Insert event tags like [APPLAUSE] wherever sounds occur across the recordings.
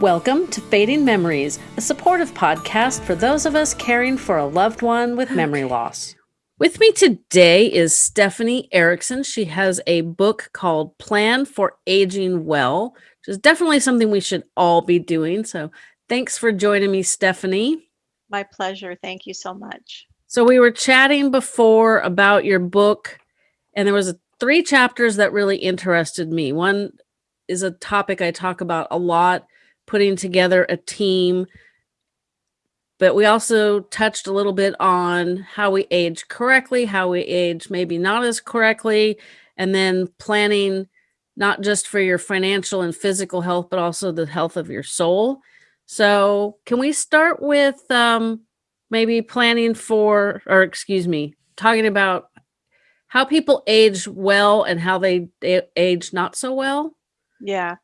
Welcome to Fading Memories, a supportive podcast for those of us caring for a loved one with memory loss. With me today is Stephanie Erickson. She has a book called Plan for Aging Well, which is definitely something we should all be doing. So thanks for joining me, Stephanie. My pleasure. Thank you so much. So we were chatting before about your book, and there was three chapters that really interested me. One is a topic I talk about a lot putting together a team. But we also touched a little bit on how we age correctly, how we age maybe not as correctly, and then planning not just for your financial and physical health, but also the health of your soul. So, can we start with um, maybe planning for, or excuse me, talking about how people age well and how they age not so well? Yeah.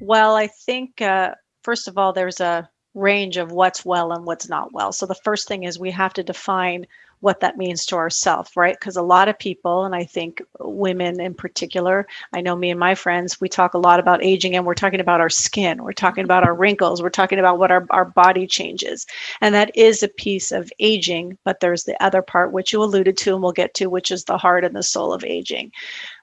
Well, I think, uh, first of all, there's a range of what's well and what's not well. So the first thing is we have to define what that means to ourselves, right? Because a lot of people, and I think women in particular, I know me and my friends, we talk a lot about aging and we're talking about our skin, we're talking about our wrinkles, we're talking about what our, our body changes. And that is a piece of aging, but there's the other part, which you alluded to and we'll get to, which is the heart and the soul of aging.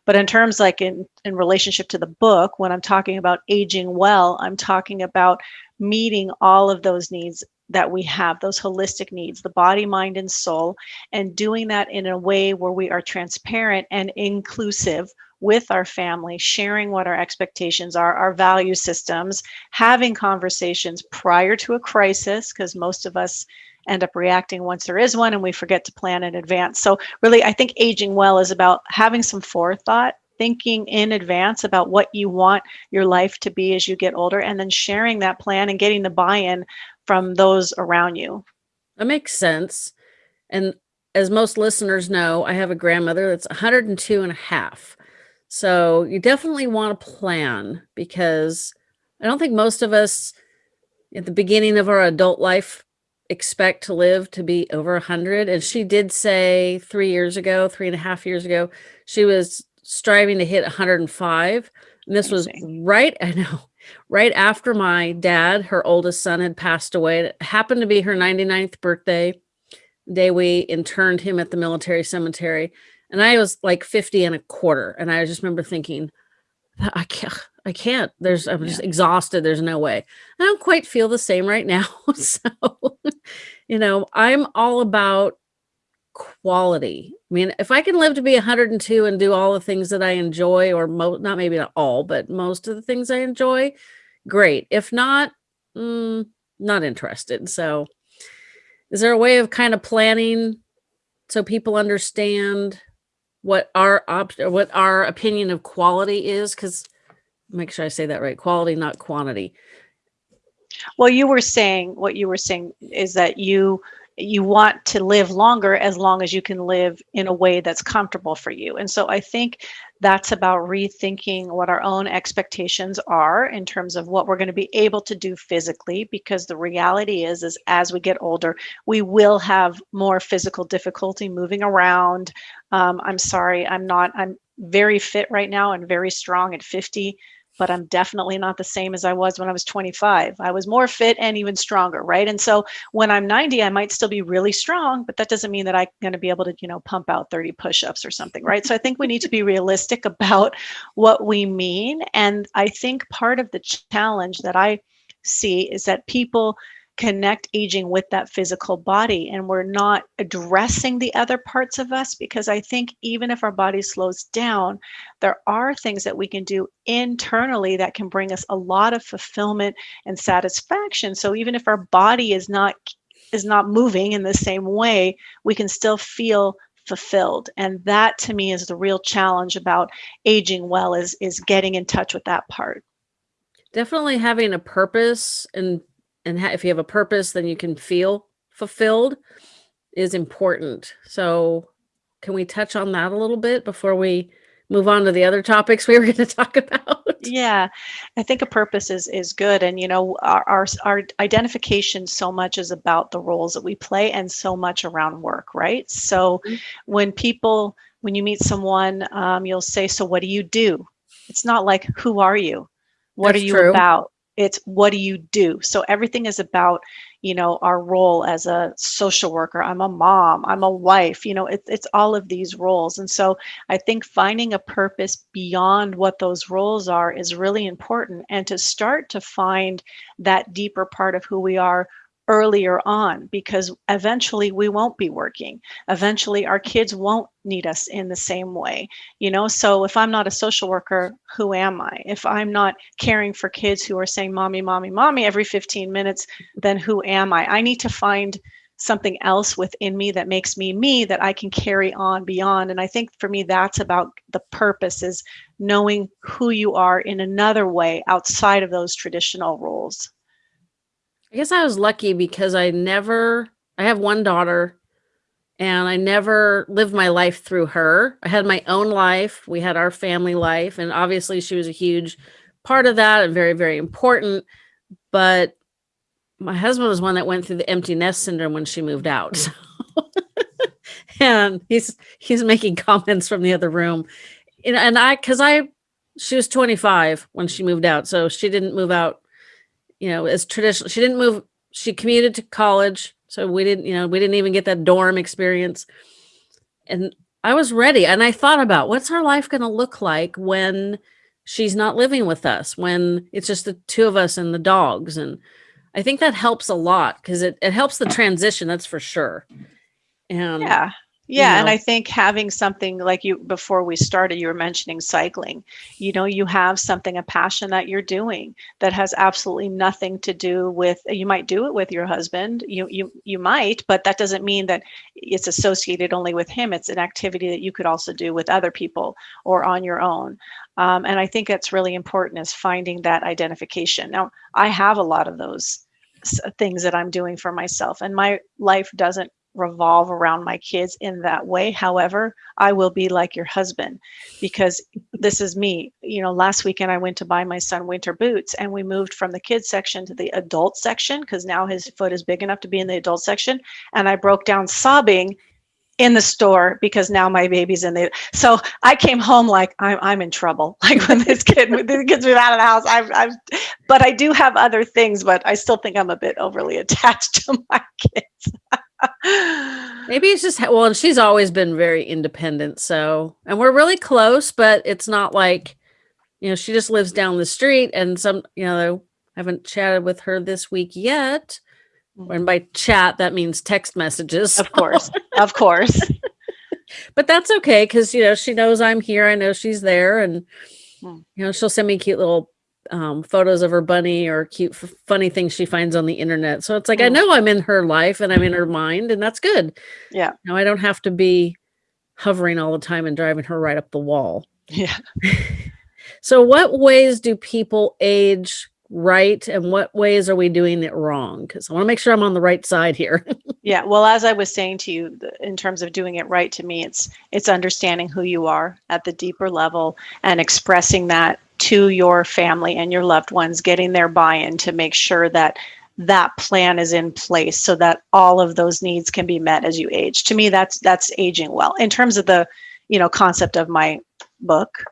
But in terms like in, in relationship to the book, when I'm talking about aging well, I'm talking about meeting all of those needs that we have, those holistic needs, the body, mind, and soul, and doing that in a way where we are transparent and inclusive with our family, sharing what our expectations are, our value systems, having conversations prior to a crisis, because most of us end up reacting once there is one and we forget to plan in advance. So, really, I think aging well is about having some forethought, thinking in advance about what you want your life to be as you get older, and then sharing that plan and getting the buy in from those around you. That makes sense. And as most listeners know, I have a grandmother that's 102 and a half. So you definitely want to plan because I don't think most of us at the beginning of our adult life expect to live to be over 100 and she did say three years ago three and a half years ago she was striving to hit 105 and this Amazing. was right [LAUGHS] i know right after my dad her oldest son had passed away it happened to be her 99th birthday day we interned him at the military cemetery and i was like 50 and a quarter and i just remember thinking i can't I can't. There's I'm just exhausted. There's no way. I don't quite feel the same right now. [LAUGHS] so, you know, I'm all about quality. I mean, if I can live to be 102 and do all the things that I enjoy, or not maybe not all, but most of the things I enjoy, great. If not, mm, not interested. So, is there a way of kind of planning so people understand what our op- what our opinion of quality is? Because make sure I say that right. Quality, not quantity. Well, you were saying what you were saying is that you you want to live longer as long as you can live in a way that's comfortable for you. And so I think that's about rethinking what our own expectations are in terms of what we're going to be able to do physically because the reality is is as we get older we will have more physical difficulty moving around um, i'm sorry i'm not i'm very fit right now and very strong at 50 but I'm definitely not the same as I was when I was 25. I was more fit and even stronger, right? And so when I'm 90, I might still be really strong, but that doesn't mean that I'm going to be able to, you know, pump out 30 push-ups or something, right? So I think we need to be realistic [LAUGHS] about what we mean. And I think part of the challenge that I see is that people connect aging with that physical body and we're not addressing the other parts of us because I think even if our body slows down, there are things that we can do internally that can bring us a lot of fulfillment and satisfaction. So even if our body is not is not moving in the same way, we can still feel fulfilled and that to me is the real challenge about aging well is is getting in touch with that part definitely having a purpose and and if you have a purpose, then you can feel fulfilled is important. So can we touch on that a little bit before we move on to the other topics we were [LAUGHS] going to talk about? Yeah, I think a purpose is is good, and you know, our, our our identification so much is about the roles that we play, and so much around work, right? So, mm-hmm. when people, when you meet someone, um, you'll say, "So, what do you do?" It's not like, "Who are you?" What That's are you true. about? It's what do you do? So everything is about you know our role as a social worker. I'm a mom i'm a wife you know it, it's all of these roles. And so i think finding a purpose beyond what those roles are is really important. And to start to find that deeper part of who we are earlier on because eventually we won't be working. Eventually our kids won't need us in the same way. You know, so if I'm not a social worker, who am I? If I'm not caring for kids who are saying mommy, mommy, mommy every 15 minutes, then who am I? I need to find something else within me that makes me me that I can carry on beyond. And I think for me, that's about the purpose is knowing who you are in another way outside of those traditional roles. I guess I was lucky because I never I have one daughter and I never lived my life through her. I had my own life. We had our family life and obviously she was a huge part of that and very very important, but my husband was one that went through the empty nest syndrome when she moved out. Hmm. So [LAUGHS] and he's he's making comments from the other room. And, and I cuz I she was 25 when she moved out. So she didn't move out you know, as traditional. She didn't move. She commuted to college. So we didn't, you know, we didn't even get that dorm experience. And I was ready. And I thought about what's our life going to look like when she's not living with us, when it's just the two of us and the dogs. And I think that helps a lot because it, it helps the transition. That's for sure. And yeah. Yeah, and know. I think having something like you before we started, you were mentioning cycling. You know, you have something, a passion that you're doing that has absolutely nothing to do with. You might do it with your husband. You you you might, but that doesn't mean that it's associated only with him. It's an activity that you could also do with other people or on your own. Um, and I think that's really important is finding that identification. Now, I have a lot of those things that I'm doing for myself, and my life doesn't revolve around my kids in that way. However, I will be like your husband because this is me. You know, last weekend I went to buy my son winter boots and we moved from the kids section to the adult section because now his foot is big enough to be in the adult section. And I broke down sobbing in the store because now my baby's in the so I came home like I'm I'm in trouble [LAUGHS] like when this kid the kids move out of the house I've I've but I do have other things but I still think I'm a bit overly [LAUGHS] attached to my kids [LAUGHS] [LAUGHS] Maybe it's just well, and she's always been very independent. So, and we're really close, but it's not like, you know, she just lives down the street. And some, you know, I haven't chatted with her this week yet. And Mm-hmm. by chat, that means text messages. of course of course [LAUGHS] but that's okay because, you know, she knows I'm here. I know she's there. And, Hmm. you know, she'll send me cute little um, photos of her bunny or cute, f- funny things she finds on the internet. So it's like, I Mm. know I'm in her life and I'm in her mind, and that's good. yeah Now I don't have to be hovering all the time and driving her right up the wall. yeah [LAUGHS] So what ways do people age right and what ways are we doing it wrong? Cuz I want to make sure I'm on the right side here. [LAUGHS] Yeah, well, as I was saying to you, in terms of doing it right, to me, it's it's understanding who you are at the deeper level and expressing that to your family and your loved ones, getting their buy-in to make sure that that plan is in place so that all of those needs can be met as you age. To me, that's that's aging well. In terms of the, you know, concept of my book,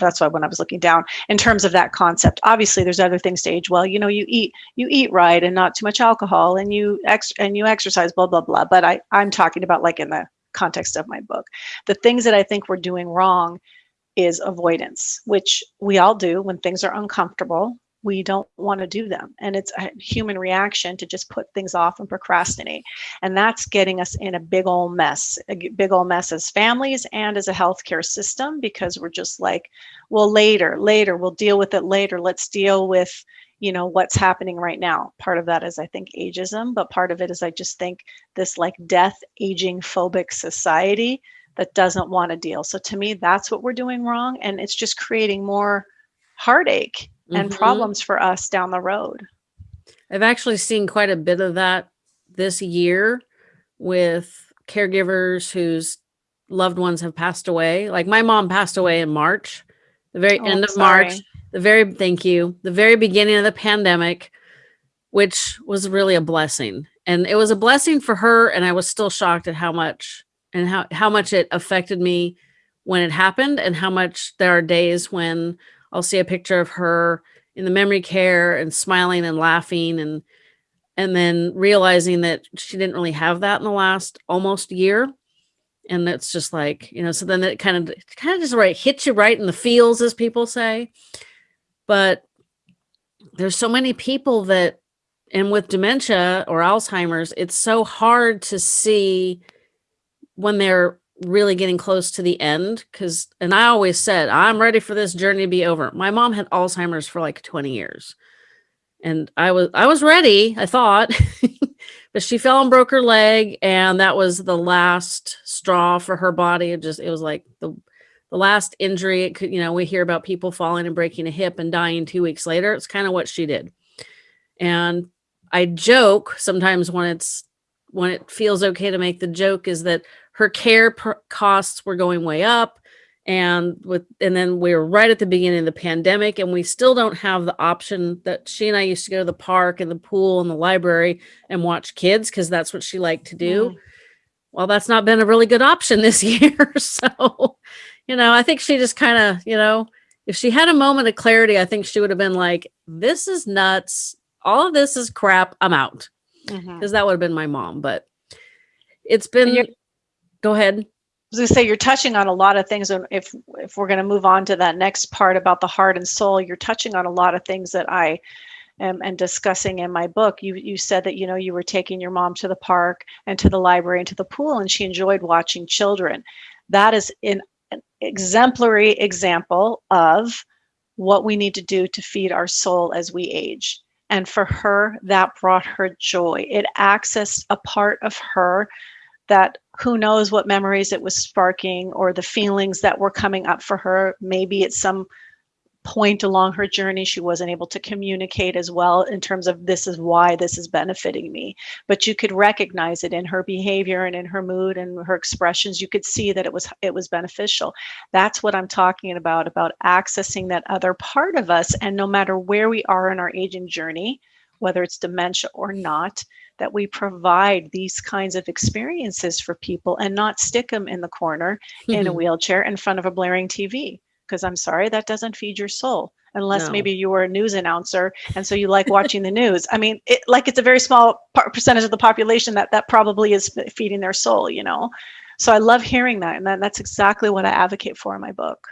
that's why when I was looking down in terms of that concept, obviously there's other things to age well. You know, you eat you eat right and not too much alcohol, and you ex and you exercise, blah blah blah. But I I'm talking about like in the context of my book, the things that I think we're doing wrong is avoidance, which we all do when things are uncomfortable. We don't want to do them. And it's a human reaction to just put things off and procrastinate. And that's getting us in a big old mess, a big old mess as families and as a healthcare system because we're just like, well, later, later, we'll deal with it later. Let's deal with, you know, what's happening right now. Part of that is, I think, ageism, but part of it is, I just think this like death, aging phobic society that doesn't want to deal. So to me, that's what we're doing wrong. And it's just creating more heartache and Mhm. problems for us down the road. I've actually seen quite a bit of that this year with caregivers whose loved ones have passed away. Like my mom passed away in March, the very Oh, end of March, the very thank you, the very beginning of the pandemic, which was really a blessing. And it was a blessing for her and I was still shocked at how much and how how much it affected me when it happened and how much there are days when I'll see a picture of her in the memory care and smiling and laughing and and then realizing that she didn't really have that in the last almost year. And it's just like you know so then it kind of kind of just right hits you right in the feels as people say. But there's so many people that and with dementia or alzheimer's it's so hard to see when they're really getting close to the end because and i always said i'm ready for this journey to be over. My mom had alzheimer's for like 20 years and i was i was ready i thought [LAUGHS] but she fell and broke her leg and that was the last straw for her body. It just it was like the the last injury. It could you know we hear about people falling and breaking a hip and dying two weeks later. It's kind of what she did. And i joke sometimes when it's when it feels okay to make the joke is that her care costs were going way up and with and then we were right at the beginning of the pandemic and we still don't have the option that she and I used to go to the park and the pool and the library and watch kids because that's what she liked to do. Mm. Well, that's not been a really good option this [LAUGHS] year. so, you know, I think she just kind of, you know, if she had a moment of clarity, I think she would have been like, this is nuts. All of this is crap. I'm out. Because mm-hmm. that would have been my mom. But it's been go ahead. I was going to say you're touching on a lot of things, and if if we're going to move on to that next part about the heart and soul, you're touching on a lot of things that I am and discussing in my book. You you said that you know you were taking your mom to the park and to the library and to the pool, and she enjoyed watching children. That is in an exemplary example of what we need to do to feed our soul as we age. And for her, that brought her joy. It accessed a part of her that who knows what memories it was sparking or the feelings that were coming up for her. Maybe at some point along her journey, she wasn't able to communicate as well in terms of this is why this is benefiting me. But you could recognize it in her behavior and in her mood and her expressions. You could see that it was it was beneficial. That's what I'm talking about, about accessing that other part of us. And no matter where we are in our aging journey, whether it's dementia or not, that we provide these kinds of experiences for people and not stick them in the corner mm-hmm. in a mm-hmm. wheelchair in front of a blaring TV. Because I'm sorry, that doesn't feed your soul unless no. maybe you were a news announcer and so you like watching the news. I mean, it, like it's a very small percentage of the population that that probably is feeding their soul, you know. So I love hearing that, and that, that's exactly what I advocate for in my book.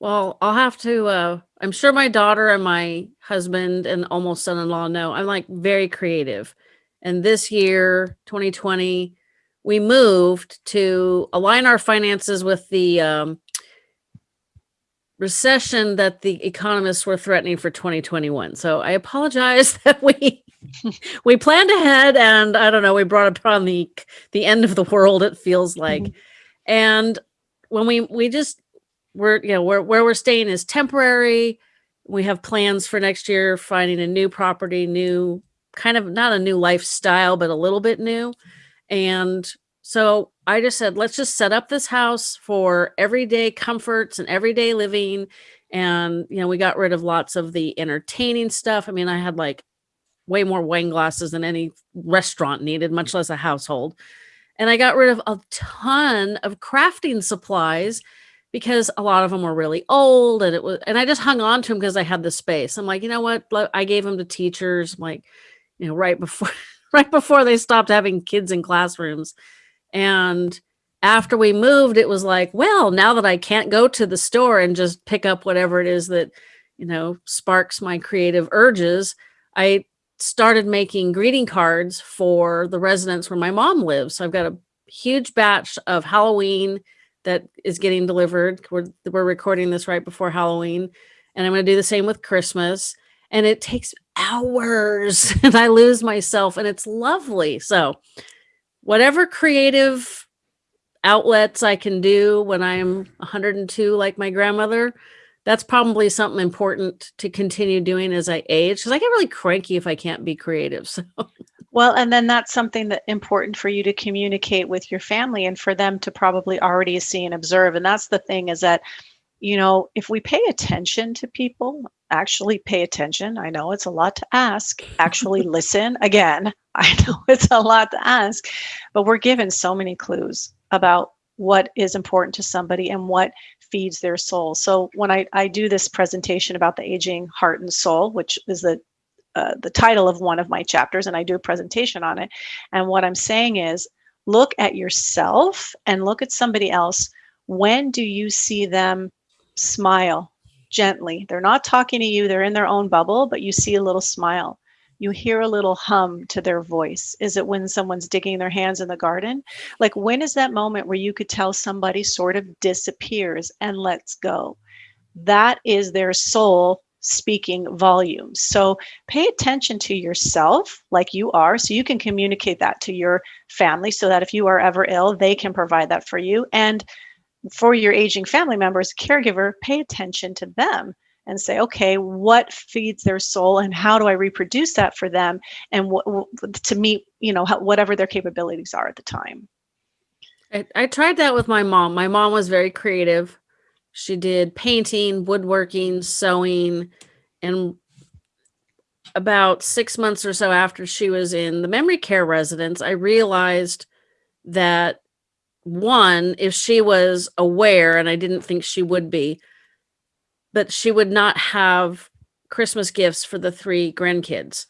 Well, I'll have to. Uh, I'm sure my daughter and my husband and almost son-in-law know I'm like very creative, and this year, 2020, we moved to align our finances with the um, recession that the economists were threatening for 2021. So I apologize [LAUGHS] that we we planned ahead and I don't know, we brought upon the the end of the world it feels like. Mm-hmm. And when we we just we're you know where where we're staying is temporary. We have plans for next year finding a new property, new kind of not a new lifestyle, but a little bit new. And so I just said, let's just set up this house for everyday comforts and everyday living. And, you know, we got rid of lots of the entertaining stuff. I mean, I had like way more wine glasses than any restaurant needed, much less a household. And I got rid of a ton of crafting supplies because a lot of them were really old and it was and I just hung on to them because I had the space. I'm like, you know what? I gave them to teachers. I'm like, you know, right before [LAUGHS] right before they stopped having kids in classrooms. And after we moved, it was like, well, now that I can't go to the store and just pick up whatever it is that, you know, sparks my creative urges, I started making greeting cards for the residents where my mom lives. So I've got a huge batch of Halloween that is getting delivered. We're, we're recording this right before Halloween. And I'm going to do the same with Christmas and it takes hours [LAUGHS] and I lose myself and it's lovely. So whatever creative outlets I can do when I'm 102 like my grandmother, that's probably something important to continue doing as I age because I get really cranky if I can't be creative. [LAUGHS] So well, and then that's something that important for you to communicate with your family and for them to probably already see and observe. And that's the thing is that you know, if we pay attention to people, actually pay attention. I know it's a lot to ask. Actually [LAUGHS] listen. Again, [LAUGHS] I know it's a lot to ask, but we're given so many clues about what is important to somebody and what feeds their soul. So when I, I do this presentation about the aging heart and soul, which is the uh, the title of one of my chapters, and I do a presentation on it. And what I'm saying is, look at yourself and look at somebody else. When do you see them smile gently? They're not talking to you; they're in their own bubble, but you see a little smile you hear a little hum to their voice? Is it when someone's digging their hands in the garden? Like, when is that moment where you could tell somebody sort of disappears and lets go? That is their soul speaking volumes. So pay attention to yourself like you are so you can communicate that to your family so that if you are ever ill, they can provide that for you. And for your aging family members, caregiver, pay attention to them and say, okay, what feeds their soul and how do I reproduce that for them and what, to meet, you know, whatever their capabilities are at the time. I, I tried that with my mom. My mom was very creative. She did painting, woodworking, sewing, and about six months or so after she was in the memory care residence, I realized that one, if she was aware, and I didn't think she would be, but she would not have Christmas gifts for the three grandkids.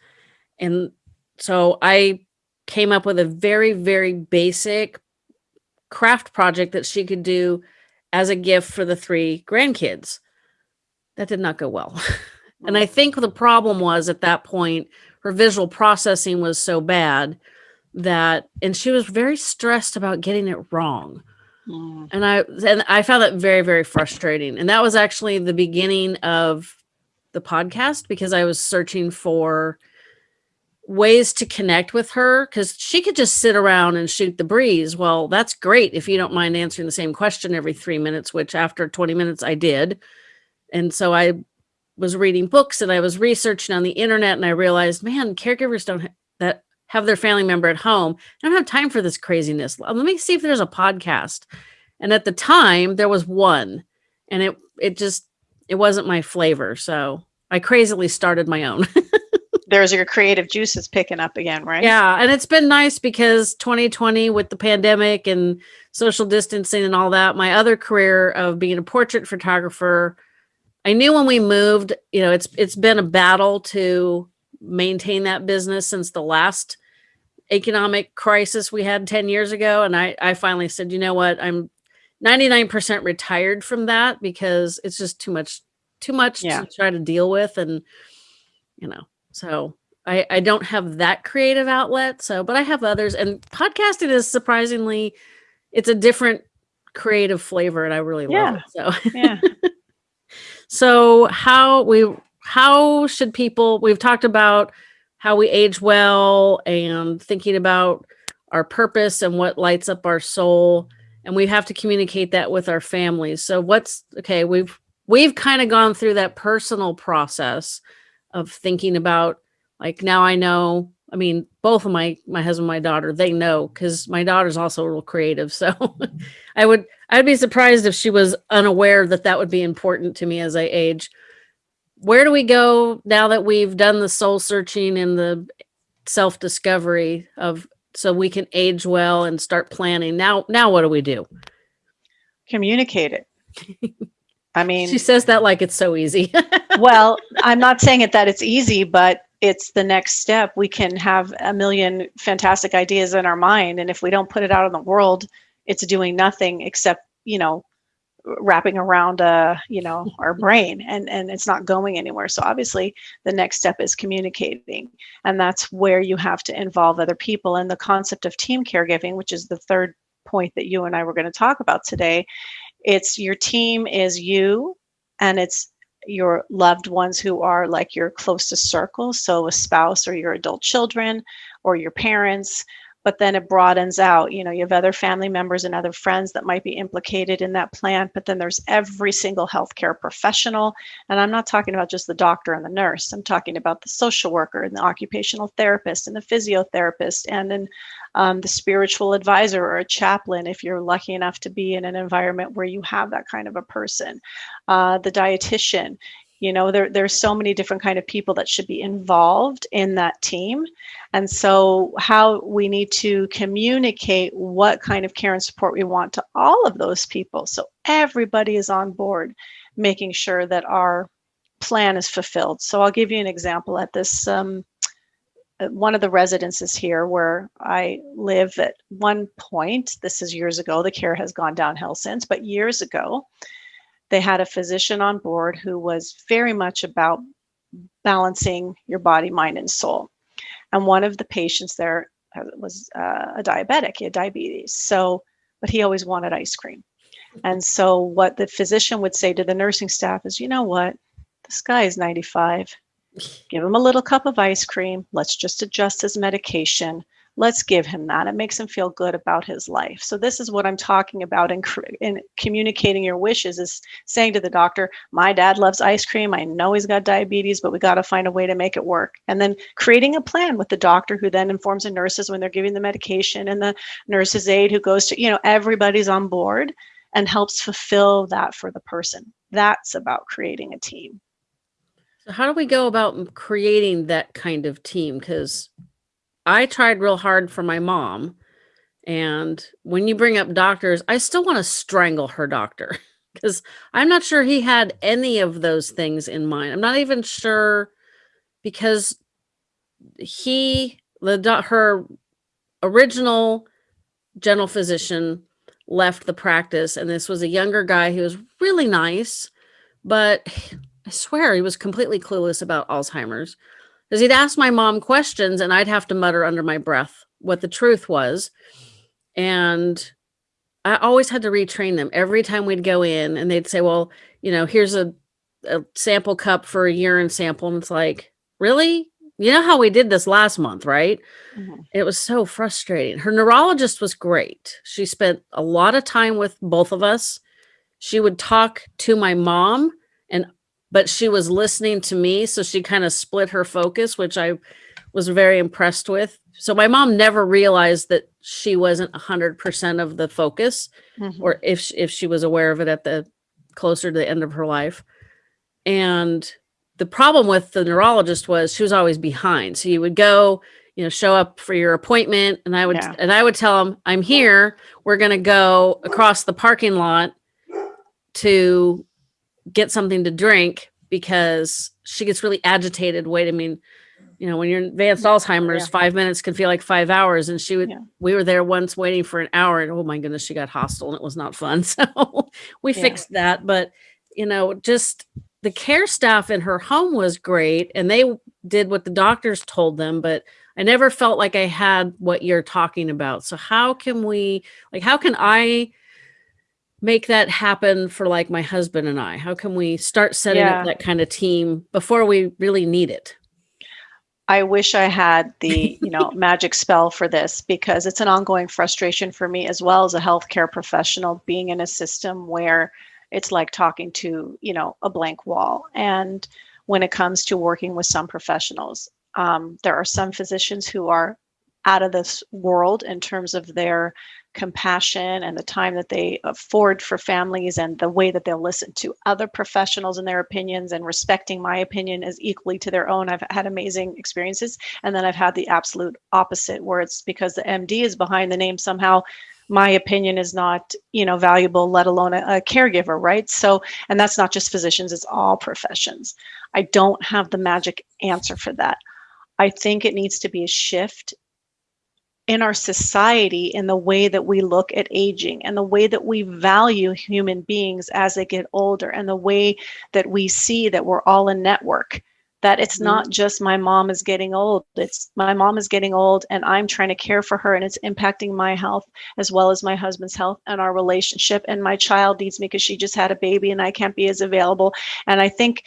And so I came up with a very, very basic craft project that she could do as a gift for the three grandkids. That did not go well. [LAUGHS] and I mm. think the problem was at that point, her visual processing was so bad that, and she was very stressed about getting it wrong. Mm. And I and I found that very very frustrating. And that was actually the beginning of the podcast because I was searching for ways to connect with her cuz she could just sit around and shoot the breeze. Well, that's great if you don't mind answering the same question every 3 minutes, which after 20 minutes I did. And so I was reading books and I was researching on the internet and I realized, man, caregivers don't have their family member at home. I don't have time for this craziness. Let me see if there's a podcast. And at the time there was one and it, it just, it wasn't my flavor. So I crazily started my own. [LAUGHS] there's your creative juices picking up again, right? Yeah. And it's been nice because 2020 with the pandemic and social distancing and all that, my other career of being a portrait photographer, I knew when we moved, you know, it's it's been a battle to maintain that business since the last economic crisis we had 10 years ago. And I, I finally said, you know what, I'm 99% retired from that because it's just too much, too much yeah. to try to deal with. And, you know, so I, I don't have that creative outlet. So, but I have others and podcasting is surprisingly, it's a different creative flavor and I really love it. So, yeah. [LAUGHS] so how we, how should people, we've talked about how we age well and thinking about our purpose and what lights up our soul. And we have to communicate that with our families. So what's okay we've we've kind of gone through that personal process of thinking about like now i know i mean both of my my husband my daughter they know because my daughter's also real creative. So [LAUGHS] i would i'd be surprised if she was unaware that that would be important to me as i age where do we go now that we've done the soul searching and the self discovery of so we can age well and start planning? Now now what do we do? Communicate it. [LAUGHS] I mean she says that like it's so easy. [LAUGHS] Well i'm not saying it that it's easy but it's the next step. We can have a million fantastic ideas in our mind and if we don't put it out in the world it's doing nothing except you know wrapping around uh you know our brain and and it's not going anywhere. So obviously the next step is communicating and that's where you have to involve other people. And the concept of team caregiving which is the third point that you and I were going to talk about today it's your team is you and it's your loved ones who are like your closest circle. So a spouse or your adult children or your parents but then it broadens out. You know, you have other family members and other friends that might be implicated in that plan, but then there's every single healthcare professional. And I'm not talking about just the doctor and the nurse, I'm talking about the social worker and the occupational therapist and the physiotherapist and then um, the spiritual advisor or a chaplain if you're lucky enough to be in an environment where you have that kind of a person, uh, the dietitian you know there there's so many different kind of people that should be involved in that team. And so how we need to communicate what kind of care and support we want to all of those people. So everybody is on board making sure that our plan is fulfilled. So i'll give you an example at this um, one of the residences here where I live at one point, this is years ago, the care has gone downhill since, but years ago, they had a physician on board who was very much about balancing your body, mind, and soul. And one of the patients there uh, was uh, a diabetic, he had diabetes. So, but he always wanted ice cream. And so, what the physician would say to the nursing staff is, you know what? This guy is 95. Give him a little cup of ice cream. Let's just adjust his medication let's give him that. It makes him feel good about his life. So this is what I'm talking about in, in communicating your wishes is saying to the doctor, my dad loves ice cream. I know he's got diabetes, but we got to find a way to make it work. And then creating a plan with the doctor who then informs the nurses when they're giving the medication and the nurse's aide who goes to, you know, everybody's on board and helps fulfill that for the person. That's about creating a team. So how do we go about creating that kind of team? Because I tried real hard for my mom. And when you bring up doctors, I still want to strangle her doctor [LAUGHS] because I'm not sure he had any of those things in mind. I'm not even sure because he, the her original general physician left the practice and this was a younger guy who was really nice, but [SIGHS] I swear he was completely clueless about Alzheimer's because he'd ask my mom questions and I'd have to mutter under my breath what the truth was. And I always had to retrain them every time we'd go in and they'd say, well, you know, here's a, a sample cup for a urine sample. And it's like, really? You know how we did this last month, right? Mm -hmm. It was so frustrating. Her neurologist was great. She spent a lot of time with both of us. She would talk to my mom and but she was listening to me. So she kind of split her focus, which I was very impressed with. So my mom never realized that she wasn't a hundred percent of the focus mm -hmm. or if, if she was aware of it at the closer to the end of her life. And the problem with the neurologist was she was always behind. So you would go, you know, show up for your appointment and I would, yeah. and I would tell them, I'm here. We're going to go across the parking lot to get something to drink because she gets really agitated. Wait, I mean, you know, when you're in advanced Alzheimer's, yeah. five minutes can feel like five hours. And she would, yeah. we were there once waiting for an hour and oh my goodness, she got hostile and it was not fun. [LAUGHS] So we yeah. fixed that. But, you know, just the care staff in her home was great and they did what the doctors told them, but I never felt like I had what you're talking about. So how can we, like, how can I make that happen for like my husband and I? How can we start setting yeah. up that kind of team before we really need it? I wish I had the, [LAUGHS] you know, magic spell for this because it's an ongoing frustration for me as well as a healthcare professional being in a system where it's like talking to, you know, a blank wall. And when it comes to working with some professionals, um, there are some physicians who are out of this world in terms of their compassion and the time that they afford for families and the way that they'll listen to other professionals and their opinions and respecting my opinion as equally to their own. I've had amazing experiences. And then I've had the absolute opposite where it's because the MD is behind the name somehow my opinion is not you know valuable let alone a, a, caregiver right so and that's not just physicians it's all professions i don't have the magic answer for that i think it needs to be a shift in our society in the way that we look at aging and the way that we value human beings as they get older and the way that we see that we're all a network that it's mm-hmm. not just my mom is getting old it's my mom is getting old and i'm trying to care for her and it's impacting my health as well as my husband's health and our relationship and my child needs me because she just had a baby and i can't be as available and i think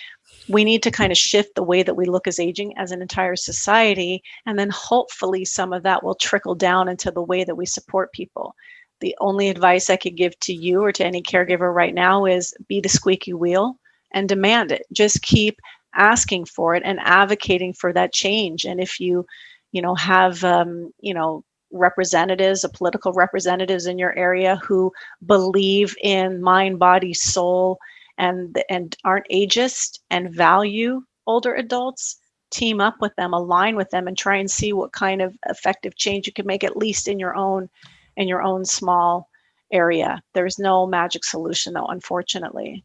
we need to kind of shift the way that we look as aging as an entire society. And then hopefully some of that will trickle down into the way that we support people. The only advice I could give to you or to any caregiver right now is be the squeaky wheel and demand it. Just keep asking for it and advocating for that change. And if you, you know, have, um, you know, representatives, a political representatives in your area who believe in mind, body, soul, and and aren't ageist and value older adults team up with them align with them and try and see what kind of effective change you can make at least in your own in your own small area there's no magic solution though unfortunately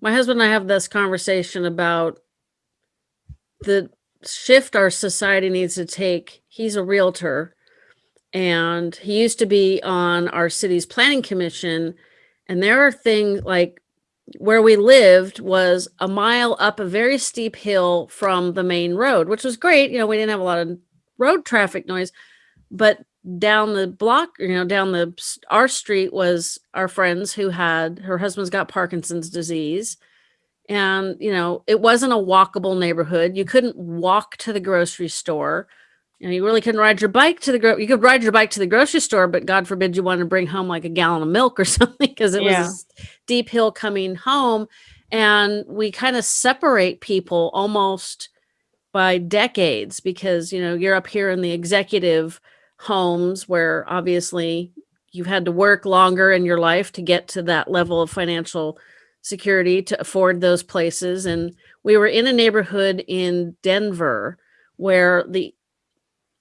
my husband and I have this conversation about the shift our society needs to take. He's a realtor and he used to be on our city's planning commission. And there are things like where we lived was a mile up a very steep hill from the main road, which was great. You know, we didn't have a lot of road traffic noise, but down the block, you know, down the our street was our friends who had her husband's got Parkinson's disease. And, you know, it wasn't a walkable neighborhood. You couldn't walk to the grocery store. You know, you really couldn't ride your bike to the gro you could ride your bike to the grocery store, but God forbid you wanted to bring home like a gallon of milk or [LAUGHS] something because it Yeah. was deep hill coming home. And we kind of separate people almost by decades because, you know, you're up here in the executive homes where obviously you've had to work longer in your life to get to that level of financial security to afford those places. And we were in a neighborhood in Denver where the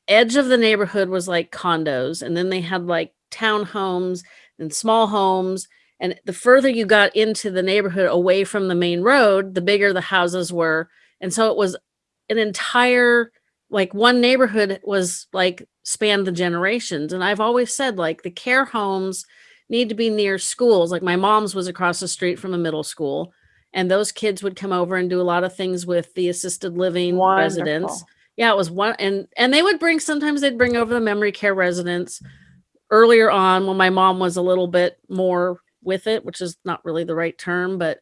edge of the neighborhood was like condos, and then they had like townhomes and small homes. And the further you got into the neighborhood away from the main road, the bigger the houses were. And so it was an entire like one neighborhood was like spanned the generations. And I've always said like the care homes need to be near schools. Like my mom's was across the street from a middle school, and those kids would come over and do a lot of things with the assisted living residents. Yeah, it was one and and they would bring sometimes they'd bring over the memory care residents earlier on when my mom was a little bit more with it, which is not really the right term, but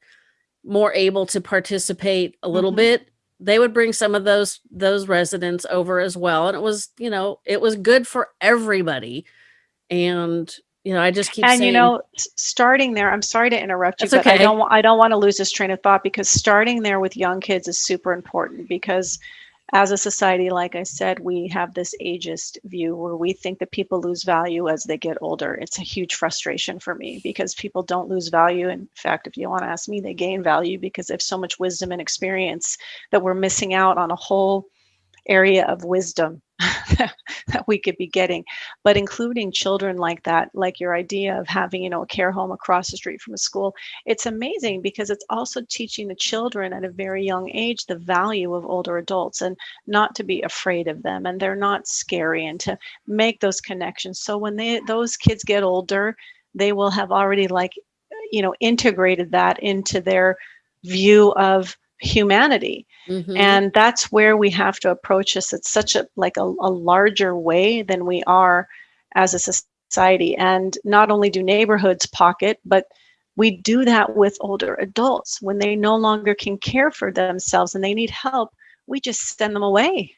more able to participate a little Mhm. bit. They would bring some of those those residents over as well and it was, you know, it was good for everybody. And you know, I just keep and saying you know starting there i'm sorry to interrupt you but i okay. don't i don't want to lose this train of thought because starting there with young kids is super important because as a society like i said we have this ageist view where we think that people lose value as they get older. It's a huge frustration for me because people don't lose value. In fact if you want to ask me they gain value because they have so much wisdom and experience that we're missing out on a whole area of wisdom that we could be getting. But including children like that like your idea of having you know a care home across the street from a school it's amazing because it's also teaching the children at a very young age the value of older adults and not to be afraid of them and they're not scary and to make those connections. So when they those kids get older they will have already like you know integrated that into their view of humanity. Mhm. and that's where we have to approach this. At such a like a, a larger way than we are as a society. And not only do neighborhoods pocket but we do that with older adults. When they no longer can care for themselves and they need help we just send them away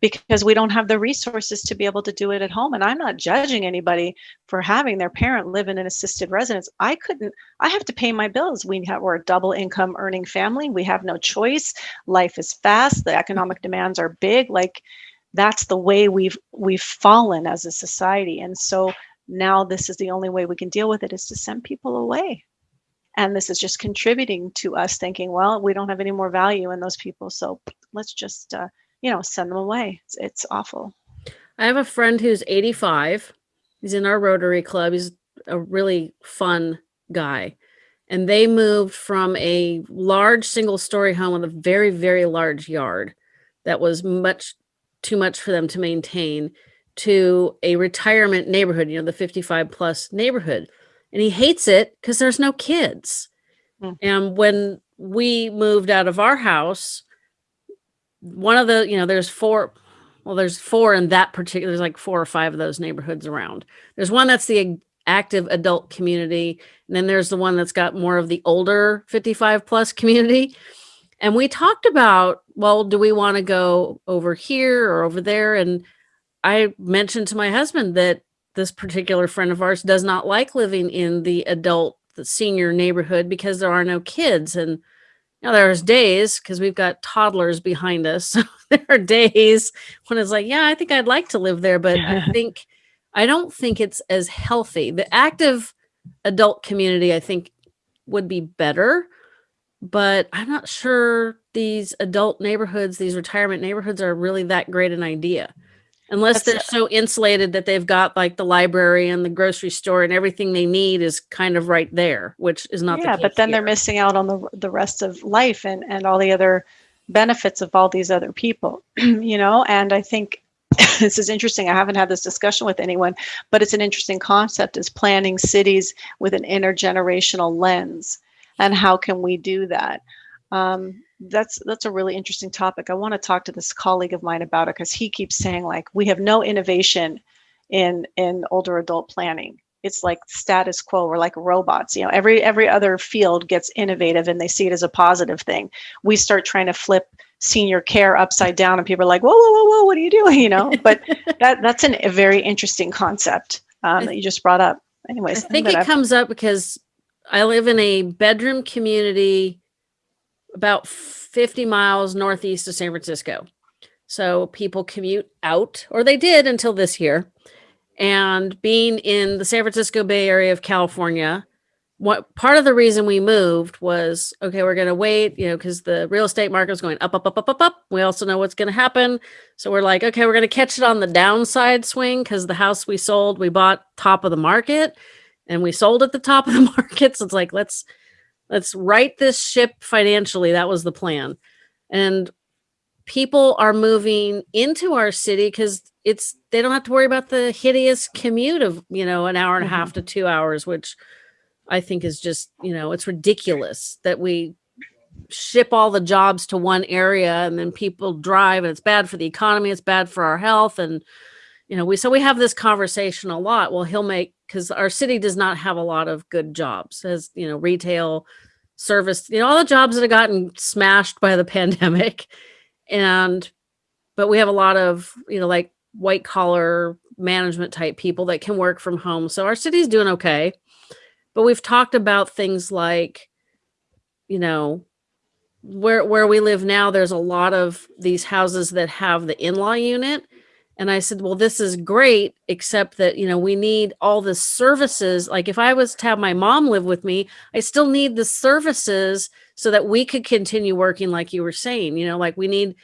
because we don't have the resources to be able to do it at home. And i'm not judging anybody for having their parent live in an assisted residence. I couldn't i have to pay my bills. We have we're a double income earning family. We have no choice. Life is fast. The economic demands are big. Like that's the way we've we've fallen as a society. And so now this is the only way we can deal with it is to send people away. And this is just contributing to us thinking well we don't have any more value in those people. So let's just uh, you know send them away it's, it's awful I have a friend who's 85. He's in our Rotary Club. He's a really fun guy. And they moved from a large single story home with a very, very large yard that was much too much for them to maintain to a retirement neighborhood, you know, the 55 plus neighborhood. And he hates it because there's no kids. Hmm. And when we moved out of our house, one of the, you know, there's four, well, there's four in that particular, there's like four or five of those neighborhoods around. There's one that's the active adult community. And then there's the one that's got more of the older 55 plus community. And we talked about, well, do we want to go over here or over there? And I mentioned to my husband that this particular friend of ours does not like living in the adult, the senior neighborhood because there are no kids. And now there's days because we've got toddlers behind us. [LAUGHS] So there are days when it's like, yeah, I think I'd like to live there, but I [LAUGHS] think I don't think it's as healthy. The active adult community, I think, would be better, but I'm not sure these adult neighborhoods, these retirement neighborhoods are really that great an idea. Unless they're so insulated that they've got like the library and the grocery store and everything they need is kind of right there, which is not the case. yeah, the but then they're missing out on the the rest of life and and all the other benefits of all these other people, [CLEARS THROAT] you know. And I think [COUGHS] this is interesting. I haven't had this discussion with anyone, but it's an interesting concept: is planning cities with an intergenerational lens, and how can we do that? Um, that's that's a really interesting topic. I want to talk to this colleague of mine about it because he keeps saying like we have no innovation in in older adult planning. It's like status quo. We're like robots. You know, every every other field gets innovative and they see it as a positive thing. We start trying to flip senior care upside down, and people are like, "Whoa, whoa, whoa, whoa! What are you doing?" You know. [LAUGHS] But that that's an, a very interesting concept um, that you just brought up. Anyways, I'm think it comes up because I live in a bedroom community about 50 miles northeast of San Francisco. So people commute out, or they did until this year. And being in the San Francisco Bay Area of California, what part of the reason we moved was okay, we're going to wait, you know, because the real estate market is going up, up, up, up, up, up. We also know what's going to happen. So we're like, okay, we're going to catch it on the downside swing because the house we sold, we bought top of the market and we sold at the top of the [LAUGHS] market. So it's like, let's let's right this ship financially. That was the plan. And people are moving into our city because it's they don't have to worry about the hideous commute of, you know, an hour and a mm-hmm. half to two hours, which I think is just, you know, it's ridiculous that we ship all the jobs to one area and then people drive and it's bad for the economy, it's bad for our health and you know, we so we have this conversation a lot. Well, he'll make because our city does not have a lot of good jobs as you know, retail, service, you know, all the jobs that have gotten smashed by the [LAUGHS] pandemic. And but we have a lot of, you know, like white collar management type people that can work from home. So our city's doing okay. But we've talked about things like, you know, where where we live now, there's a lot of these houses that have the in-law unit. And I said, well, this is great, except that, you know, we need all the services. Like if I was to have my mom live with me, I still need the services so that we could continue working, like you were saying, you know, like we need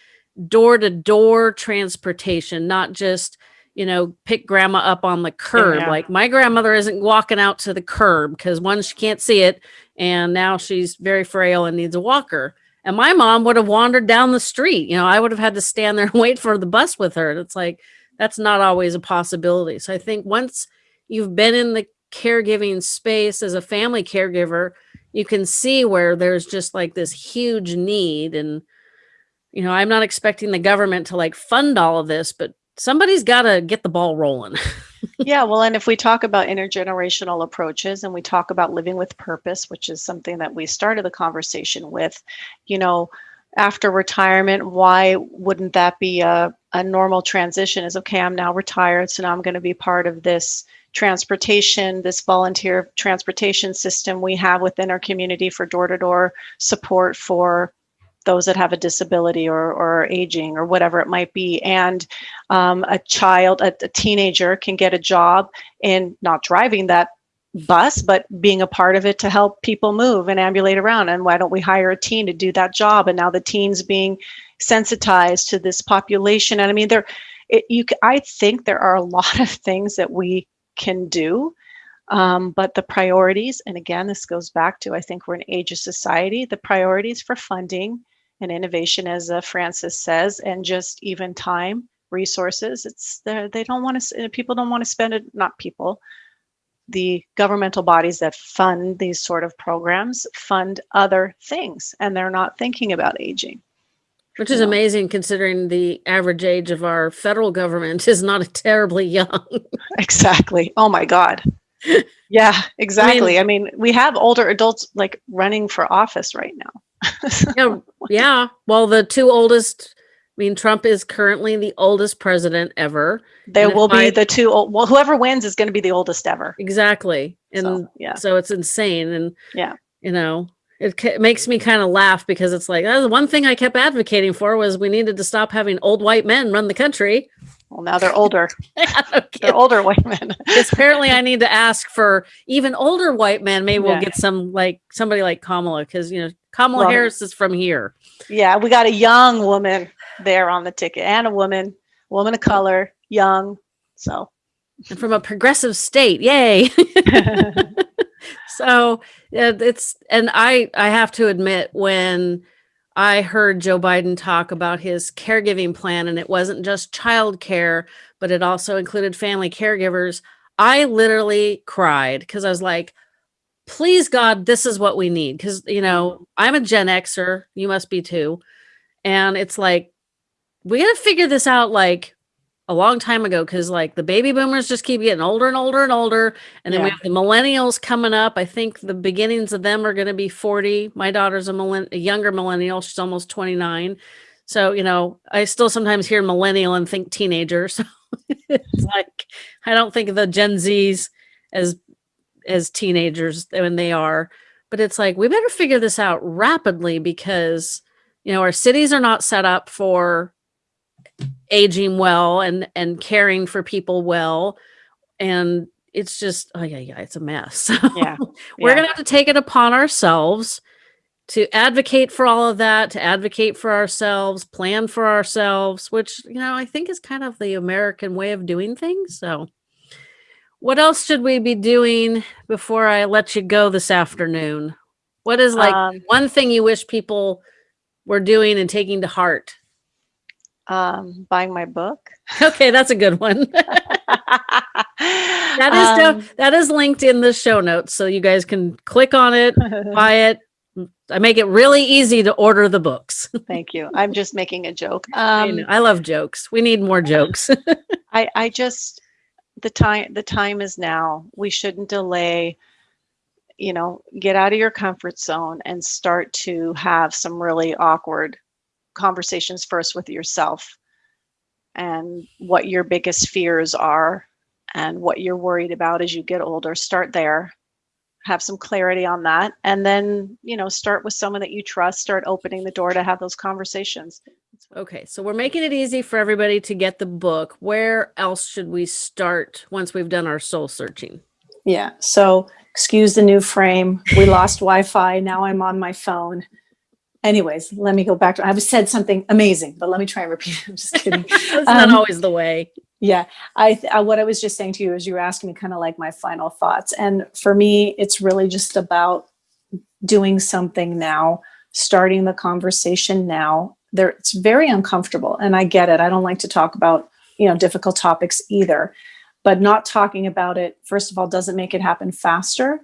door to door transportation, not just, you know, pick grandma up on the curb. Yeah. Like my grandmother isn't walking out to the curb because one, she can't see it. And now she's very frail and needs a walker. And my mom would have wandered down the street. You know, I would have had to stand there and [LAUGHS] wait for the bus with her. It's like, that's not always a possibility. So I think once you've been in the caregiving space as a family caregiver, you can see where there's just like this huge need. And, you know, I'm not expecting the government to like fund all of this, but somebody's got to get the ball rolling. [LAUGHS] yeah, well, and if we talk about intergenerational approaches and we talk about living with purpose, which is something that we started the conversation with, you know, after retirement, why wouldn't that be a, a normal transition? Is okay, I'm now retired, so now I'm going to be part of this transportation, this volunteer transportation system we have within our community for door to door support for those that have a disability or, or aging or whatever it might be. And um, a child, a, a teenager can get a job in not driving that bus, but being a part of it to help people move and ambulate around. And why don't we hire a teen to do that job? And now the teens being sensitized to this population. And I mean, there, it, you, I think there are a [LAUGHS] lot of things that we can do. Um, but the priorities, and again, this goes back to I think we're an age of society, the priorities for funding and innovation, as uh, Francis says, and just even time, resources. It's there. They don't want to. People don't want to spend it. Not people. The governmental bodies that fund these sort of programs fund other things, and they're not thinking about aging. Which is amazing considering the average age of our federal government is not [LAUGHS] terribly young. Exactly. Oh my God. [LAUGHS] Yeah, exactly. I mean, we have older adults like running for office right now. [LAUGHS] yeah, yeah. Well, the two oldest, I mean, Trump is currently the oldest president ever. There will be I- the two. Old, well, whoever wins is going to be the oldest ever. Exactly. And So, yeah. so it's insane. And, Yeah. you know, it, it makes me kind of laugh because it's like, that's the one thing I kept advocating for was we needed to stop having old white men run the country. Well, now they're older. [LAUGHS] [LAUGHS] They're older white men. Apparently I need to ask for even older white men. Maybe we'll get some like somebody like Kamala because you know Kamala Harris is from here. Yeah, we got a young woman there on the ticket and a woman, woman of color, young. So and from a progressive state. Yay. [LAUGHS] so yeah, it's and I I have to admit when I heard Joe Biden talk about his caregiving plan and it wasn't just child care, but it also included family caregivers, I literally cried because I was like, please God, this is what we need. Because you know, I'm a Gen Xer, you must be too. And it's like, we gotta figure this out like a long time ago because like the baby boomers just keep getting older and older and older. And then we have the millennials coming up. I think the beginnings of them are going to be 40 my daughter's a, millenn- a younger millennial. She's almost 29 so you know i still sometimes hear millennial and think teenager so [LAUGHS] it's like i don't think of the gen z's as as teenagers when they are but it's like we better figure this out rapidly because you know our cities are not set up for aging well and and caring for people well and it's just oh yeah yeah it's a mess [LAUGHS] yeah, we're yeah. gonna have to take it upon ourselves to advocate for all of that to advocate for ourselves plan for ourselves which you know i think is kind of the american way of doing things so what else should we be doing before i let you go this afternoon what is like Um, one thing you wish people were doing and taking to heart um, buying my book. [LAUGHS] okay that's a good one [LAUGHS] That is Um, that is linked in the show notes, so you guys can click on it, [LAUGHS] buy it. I make it really easy to order the books. Thank you. I'm just making a joke. I, Um, know, I love jokes. We need more jokes. I, I just the time the time is now. We shouldn't delay. You know, get out of your comfort zone and start to have some really awkward conversations first with yourself and what your biggest fears are and what you're worried about as you get older. Start there. Have some clarity on that. And then, you know, start with someone that you trust. Start opening the door to have those conversations. Okay, so we're making it easy for everybody to get the book. Where else should we start once we've done our soul searching? Yeah. So excuse the new frame. We lost Wi-Fi. Now I'm on my phone. Anyways, let me go back to. I've said something amazing, but let me try and repeat. it. [LAUGHS] I'm just kidding. [LAUGHS] That's not Um, always the way. Yeah, I, I what I was just saying to you is you were asking me kind of like my final thoughts, and for me, it's really just about doing something now, starting the conversation now. There, it's very uncomfortable, and I get it. I don't like to talk about you know difficult topics either, but not talking about it first of all doesn't make it happen faster,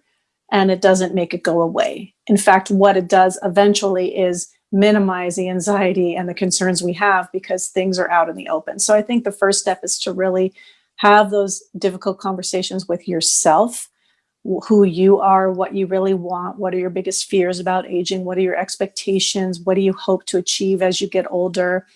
and it doesn't make it go away. In fact, what it does eventually is minimize the anxiety and the concerns we have because things are out in the open. So I think the first step is to really have those difficult conversations with yourself, who you are, what you really want, what are your biggest fears about aging, what are your expectations, what do you hope to achieve as you get older?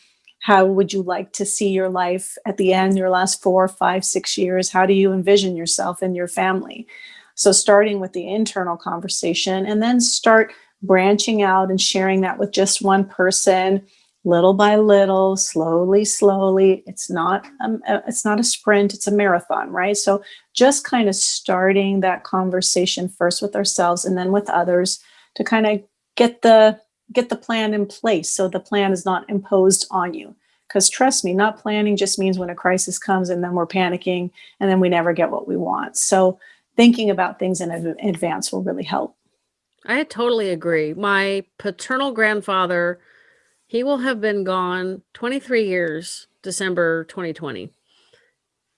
How would you like to see your life at the end, your last four, five, six years? How do you envision yourself and your family? So starting with the internal conversation and then start branching out and sharing that with just one person little by little slowly slowly. It's not um, uh, it's not a sprint it's a marathon right? So just kind of starting that conversation first with ourselves and then with others to kind of get the get the plan in place so the plan is not imposed on you. Because trust me not planning just means when a crisis comes and then we're panicking and then we never get what we want. So thinking about things in advance will really help. I totally agree. My paternal grandfather, he will have been gone 23 years, December 2020.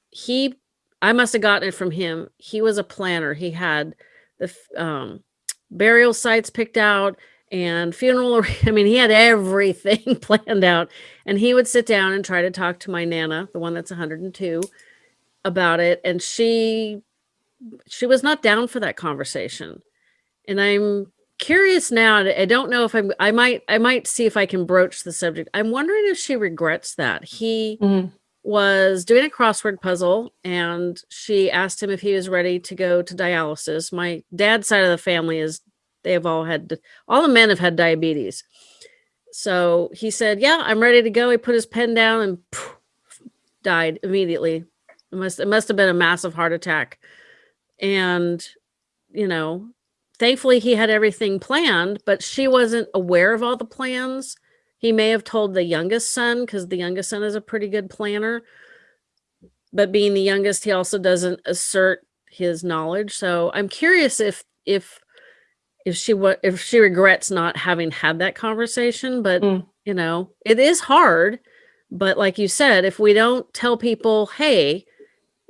He, I must have gotten it from him. He was a planner. He had the um, burial sites picked out and funeral. [LAUGHS] I mean, he had everything [LAUGHS] planned out. And he would sit down and try to talk to my Nana, the one that's 102, about it. And she, she was not down for that conversation and I'm curious now. I don't know if I'm. I might. I might see if I can broach the subject. I'm wondering if she regrets that he mm-hmm. was doing a crossword puzzle, and she asked him if he was ready to go to dialysis. My dad's side of the family is they have all had all the men have had diabetes. So he said, "Yeah, I'm ready to go." He put his pen down and died immediately. It must it must have been a massive heart attack. And you know, thankfully he had everything planned, but she wasn't aware of all the plans. He may have told the youngest son because the youngest son is a pretty good planner. But being the youngest, he also doesn't assert his knowledge. So I'm curious if if if she what if she regrets not having had that conversation. But Mm. you know, it is hard. But like you said, if we don't tell people, hey,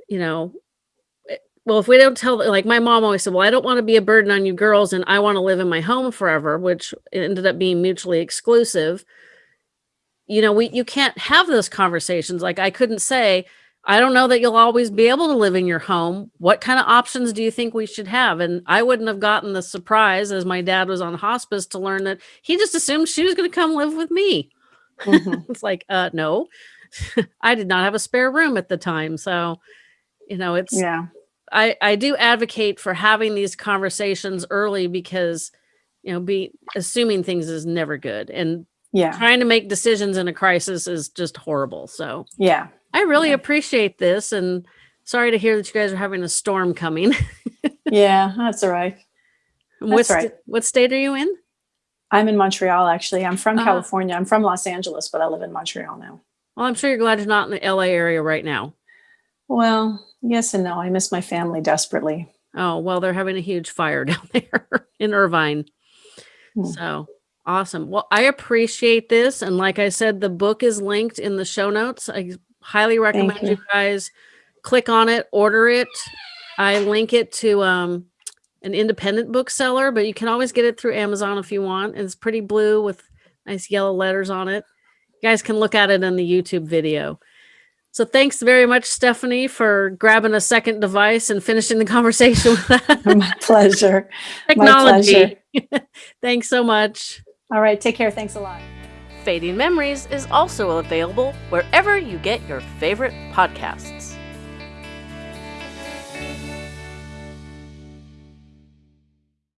you know, well, if we don't tell, like my mom always said, well, I don't want to be a burden on you girls and I want to live in my home forever, which ended up being mutually exclusive. You know, we, you can't have those conversations. Like I couldn't say, I don't know that you'll always be able to live in your home. What kind of options do you think we should have? And I wouldn't have gotten the surprise as my dad was on hospice to learn that he just assumed she was going to come live with me. Mhm. [LAUGHS] It's like, uh, no, [LAUGHS] I did not have a spare room at the time. So, you know, it's, Yeah. I, I do advocate for having these conversations early because, you know, be assuming things is never good and Yeah. trying to make decisions in a crisis is just horrible. So Yeah. I really Yeah. appreciate this and sorry to hear that you guys are having a storm coming. [LAUGHS] Yeah. That's all right. what, That's sta- right. what state are you in? I'm in Montreal, actually. I'm from Ah. California. I'm from Los Angeles, but I live in Montreal now. Well, I'm sure you're glad you're not in the LA area right now. Well, yes and no. I miss my family desperately. Oh, well, they're having a huge fire [LAUGHS] down there in Irvine. Hmm. So awesome. Well, I appreciate this. And like I said, the book is linked in the show notes. I highly recommend you. you. guys click on it, order it. I link it to um, an independent bookseller, but you can always get it through Amazon if you want. It's pretty blue with nice yellow letters on it. You guys can look at it in the YouTube video. So thanks very much, Stephanie, for grabbing a second device and finishing the conversation with that. [LAUGHS] my pleasure. technology. [LAUGHS] Thanks so much. All right. Take care. Thanks a lot. Fading Memories is also available wherever you get your favorite podcasts.